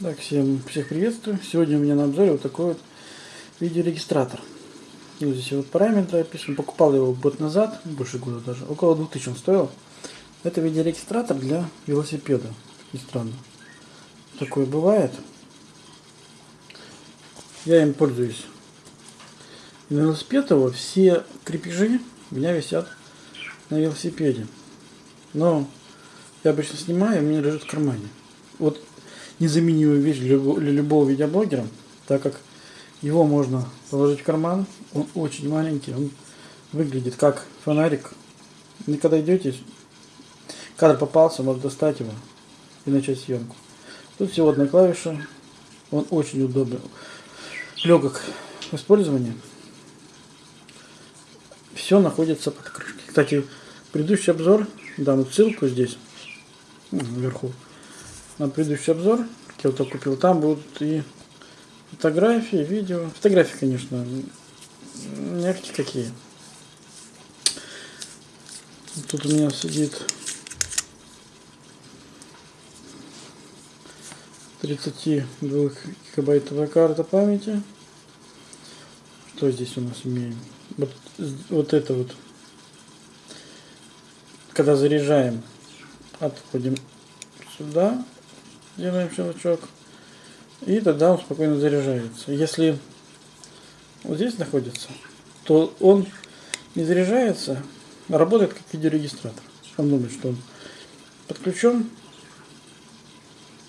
Так, всем всех приветствую. Сегодня у меня на обзоре вот такой вот видеорегистратор. Вот здесь вот параметры описаны. Покупал его год назад, больше года даже. Около 2000 он стоил. Это видеорегистратор для велосипеда. И странно. Такое бывает. Я им пользуюсь. На велосипед его все крепежи у меня висят на велосипеде. Но я обычно снимаю, у меня лежит в кармане. Вот незаменимая вещь для любого видеоблогера, так как его можно положить в карман, он очень маленький, он выглядит как фонарик. И когда идете, кадр попался, можно достать его и начать съемку. Тут всего одна клавиша, он очень удобный, легок в использовании. Все находится под крышкой. Кстати, предыдущий обзор, дам ссылку здесь, вверху, на предыдущий обзор, вот купил, там будут и фотографии, видео. Фотографии, конечно, мягкие какие. Тут у меня сидит 32 гигабайтовая карта памяти. Что здесь у нас имеем? Вот, вот это вот. Когда заряжаем, отходим сюда делаем щелчок. И тогда он спокойно заряжается. Если вот здесь находится, то он не заряжается, а работает как видеорегистратор. Он думает, что он подключен.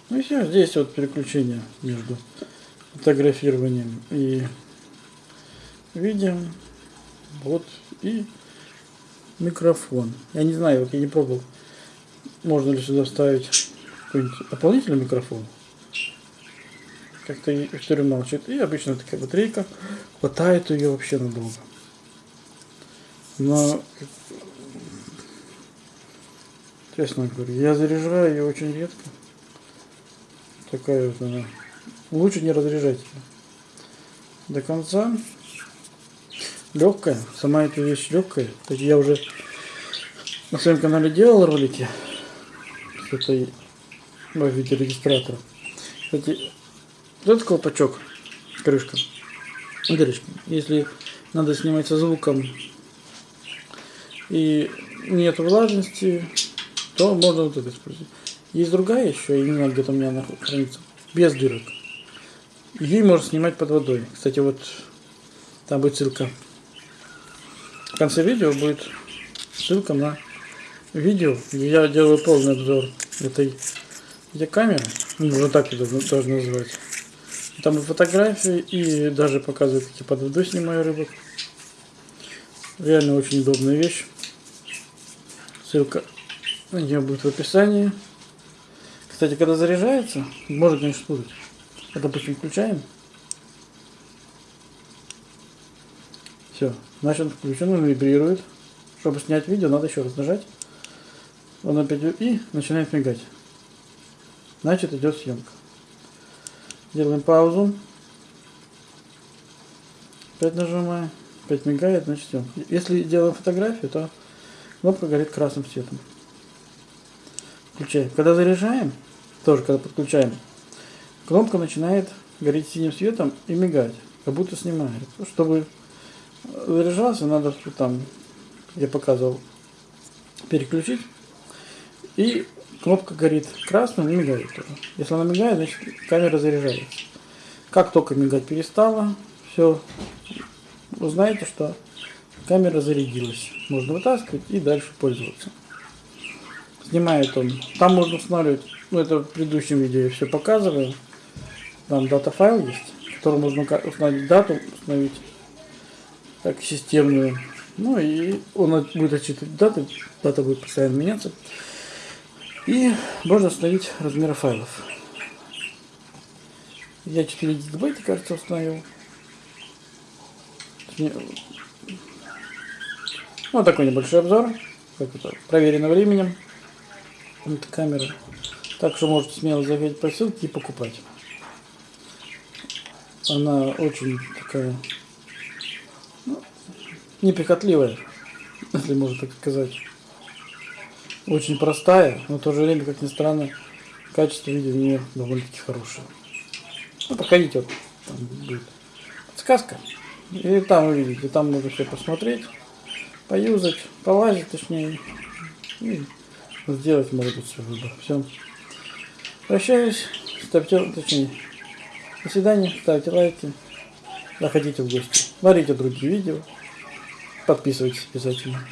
Ну и все, здесь вот переключение между фотографированием и видео. Вот и микрофон. Я не знаю, вот я не пробовал, можно ли сюда вставить какой-нибудь дополнительный микрофон. Как-то история молчит. И обычно такая батарейка. Хватает ее вообще надолго. Но, честно говоря, я заряжаю ее очень редко. Такая вот она. Лучше не разряжать ее до конца. Легкая. Сама эта вещь легкая. Я уже на своем канале делал ролики с этой в виде регистратора. Кстати, вот колпачок, крышка, дырочка. Если надо снимать со звуком и нет влажности, то можно вот это использовать. Есть другая еще, знаю, где-то у меня она хранится, без дырок. Ей можно снимать под водой. Кстати, вот там будет ссылка. В конце видео будет ссылка на видео, где я делаю полный обзор этой где камера, ну, вот так это должно называть. Там и фотографии, и даже показывают, как я под водой снимаю рыбок. Реально очень удобная вещь. Ссылка на нее будет в описании. Кстати, когда заряжается, может, конечно, спутать. А, допустим, включаем. Все, значит он включен, он вибрирует. Чтобы снять видео, надо еще раз нажать. Он опять и начинает мигать значит идет съемка. Делаем паузу. Опять нажимаем. Опять мигает, значит съемка. Если делаем фотографию, то кнопка горит красным цветом. Включаем. Когда заряжаем, тоже когда подключаем, кнопка начинает гореть синим светом и мигать, как будто снимает. Чтобы заряжался, надо там, я показывал, переключить и кнопка горит красным и мигает тоже. Если она мигает, значит камера заряжается. Как только мигать перестала, все, вы знаете, что камера зарядилась. Можно вытаскивать и дальше пользоваться. Снимает он. Там можно устанавливать, ну это в предыдущем видео я все показываю. Там дата файл есть, который можно установить дату, установить так системную. Ну и он будет отчитывать даты, дата будет постоянно меняться. И можно установить размеры файлов. Я 4 гигабайта, кажется, установил. Вот такой небольшой обзор. Как это, проверено временем. Это камера. Так что можете смело заходить по ссылке и покупать. Она очень такая ну, неприхотливая, если можно так сказать очень простая, но в то же время, как ни странно, качество видео у нее довольно-таки хорошее. Ну, проходите, вот там будет подсказка. И там вы видите, там можно все посмотреть, поюзать, полазить точнее. И сделать может быть свой выбор. Все. Прощаюсь. Ставьте, точнее, до свидания, ставьте лайки, заходите в гости, смотрите другие видео, подписывайтесь обязательно.